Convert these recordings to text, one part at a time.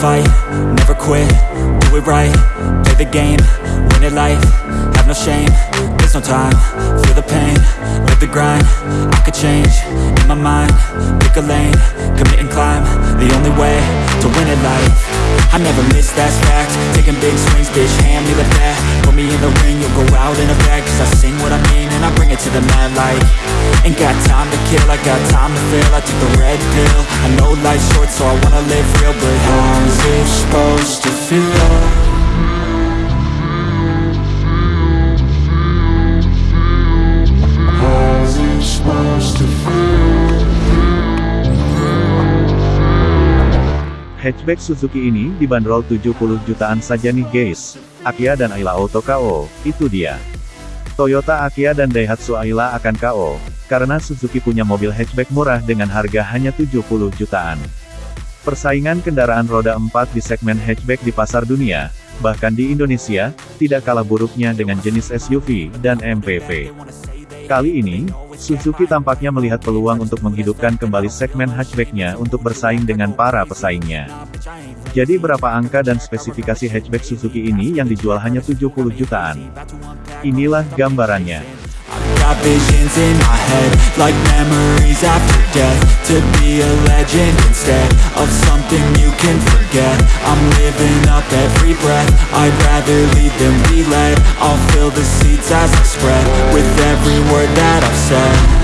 fight, never quit, do it right, play the game, win it life, no shame, there's no time, feel the pain, live the grind, I could change, in my mind, pick a lane, commit and climb, the only way to win it life, I never miss, that's fact, taking big swings, bitch, hand me the bat, put me in the ring, you'll go out in a bag, cause I sing what I mean, and I bring it to the mad light, ain't got time to kill, I got time to feel, I took the red pill, I know life's short, so I wanna live real, but how's it supposed to feel? Hatchback Suzuki ini dibanderol 70 jutaan saja nih guys. Akia dan Ayla Auto KO, itu dia. Toyota Akia dan Daihatsu Ayla akan KO, karena Suzuki punya mobil hatchback murah dengan harga hanya 70 jutaan. Persaingan kendaraan roda 4 di segmen hatchback di pasar dunia, bahkan di Indonesia, tidak kalah buruknya dengan jenis SUV dan MPV. Kali ini, Suzuki tampaknya melihat peluang untuk menghidupkan kembali segmen hatchbacknya untuk bersaing dengan para pesaingnya. Jadi berapa angka dan spesifikasi hatchback Suzuki ini yang dijual hanya 70 jutaan? Inilah gambarannya. Every word that I've said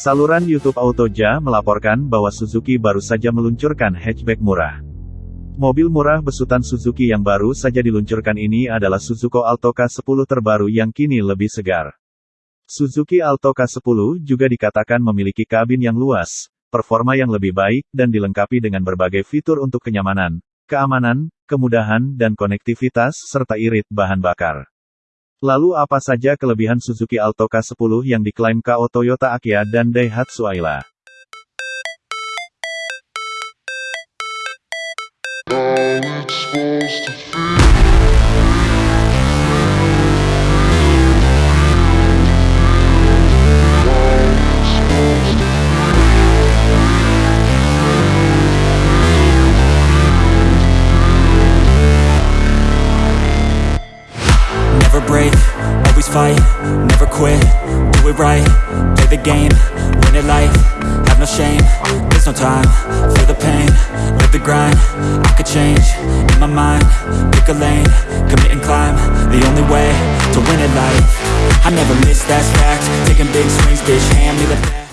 Saluran YouTube Autoja melaporkan bahwa Suzuki baru saja meluncurkan hatchback murah. Mobil murah besutan Suzuki yang baru saja diluncurkan ini adalah Suzuki Alto K10 terbaru yang kini lebih segar. Suzuki Alto K10 juga dikatakan memiliki kabin yang luas, performa yang lebih baik, dan dilengkapi dengan berbagai fitur untuk kenyamanan, keamanan, kemudahan, dan konektivitas, serta irit bahan bakar. Lalu apa saja kelebihan Suzuki Alto K10 yang diklaim KO Toyota Akia dan Daihatsu Ayla? Game, win it life, have no shame, there's no time, feel the pain, live the grind, I could change, in my mind, pick a lane, commit and climb, the only way to win it life, I never miss, that's fact, taking big swings, bitch, hand me the bat.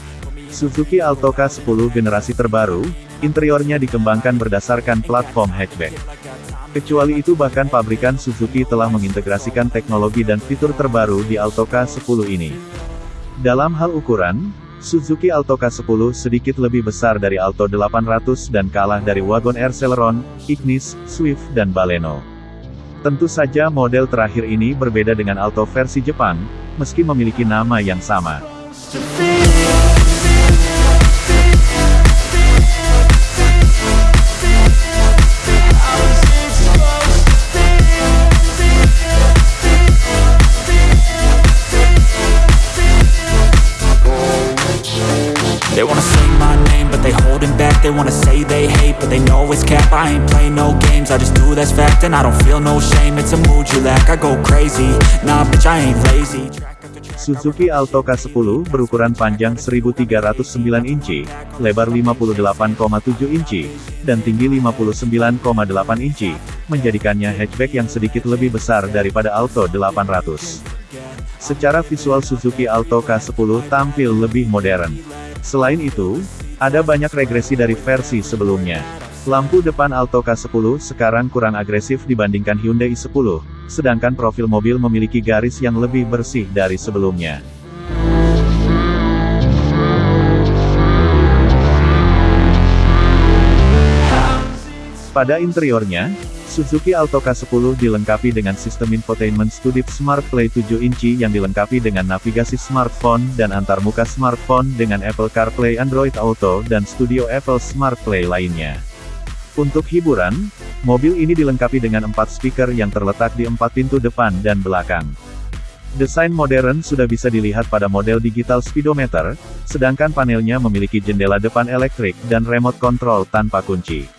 Suzuki Alto K10 generasi terbaru, interiornya dikembangkan berdasarkan platform hatchback. Kecuali itu bahkan pabrikan Suzuki telah mengintegrasikan teknologi dan fitur terbaru di Alto K10 ini. Dalam hal ukuran, Suzuki Alto K10 sedikit lebih besar dari Alto 800 dan kalah dari Wagon R Celeron, Ignis, Swift dan Baleno. Tentu saja model terakhir ini berbeda dengan Alto versi Jepang, meski memiliki nama yang sama. I ain't play no games, I just do that's fact And I don't feel no shame, it's a mood you lack I go crazy, nah bitch I ain't lazy Suzuki Alto K10 berukuran panjang 1309 inci, lebar 58,7 inci, dan tinggi 59,8 inci, menjadikannya hatchback yang sedikit lebih besar daripada Alto 800. Secara visual Suzuki Alto K10 tampil lebih modern. Selain itu, ada banyak regresi dari versi sebelumnya. Lampu depan Alto K10 sekarang kurang agresif dibandingkan Hyundai i10, sedangkan profil mobil memiliki garis yang lebih bersih dari sebelumnya. Pada interiornya, Suzuki Alto K10 dilengkapi dengan sistem infotainment Studip Smart Play 7 inci yang dilengkapi dengan navigasi smartphone dan antarmuka smartphone dengan Apple CarPlay Android Auto dan Studio Apple Smart Play lainnya. Untuk hiburan, mobil ini dilengkapi dengan empat speaker yang terletak di empat pintu depan dan belakang. Desain modern sudah bisa dilihat pada model digital speedometer, sedangkan panelnya memiliki jendela depan elektrik dan remote control tanpa kunci.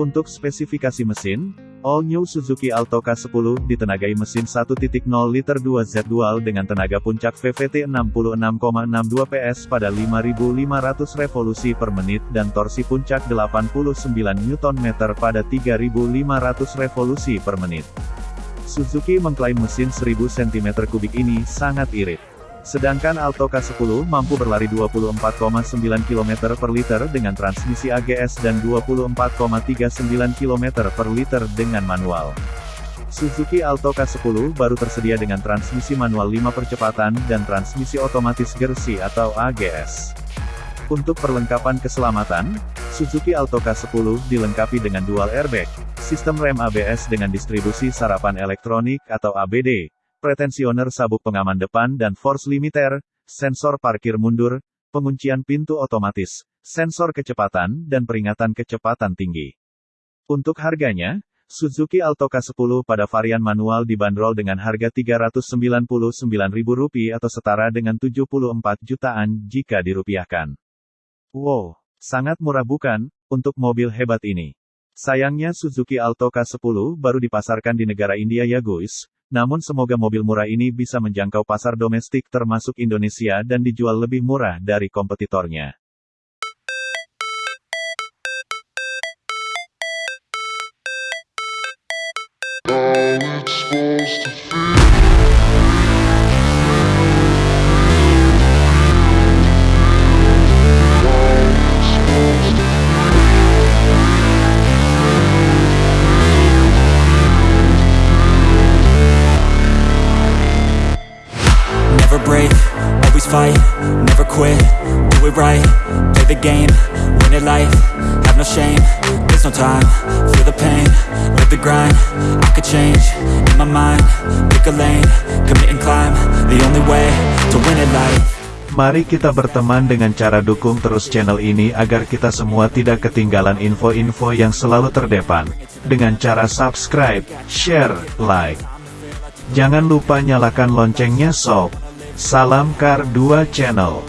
Untuk spesifikasi mesin, All New Suzuki Alto K10 ditenagai mesin 1.0 liter 2Z dual dengan tenaga puncak VVT 66,62 PS pada 5.500 revolusi per menit dan torsi puncak 89 Nm pada 3.500 revolusi per menit. Suzuki mengklaim mesin 1000 cm3 ini sangat irit. Sedangkan Alto K10 mampu berlari 24,9 km per liter dengan transmisi AGS dan 24,39 km per liter dengan manual. Suzuki Alto K10 baru tersedia dengan transmisi manual 5 percepatan dan transmisi otomatis Gersi atau AGS. Untuk perlengkapan keselamatan, Suzuki Alto K10 dilengkapi dengan dual airbag, sistem rem ABS dengan distribusi sarapan elektronik atau ABD, pretensioner sabuk pengaman depan dan force limiter, sensor parkir mundur, penguncian pintu otomatis, sensor kecepatan, dan peringatan kecepatan tinggi. Untuk harganya, Suzuki Alto K10 pada varian manual dibanderol dengan harga Rp399.000 atau setara dengan 74 jutaan jika dirupiahkan. Wow, sangat murah bukan, untuk mobil hebat ini. Sayangnya Suzuki Alto K10 baru dipasarkan di negara India ya guys, namun semoga mobil murah ini bisa menjangkau pasar domestik termasuk Indonesia dan dijual lebih murah dari kompetitornya. Always fight, never quit, do it right, play the game, win it life, have no shame, there's no time, feel the pain, live the grind, I could change, in my mind, pick a lane, commit and climb, the only way to win it life. Mari kita berteman dengan cara dukung terus channel ini agar kita semua tidak ketinggalan info-info yang selalu terdepan. Dengan cara subscribe, share, like. Jangan lupa nyalakan loncengnya sob. Salam Kar 2 Channel.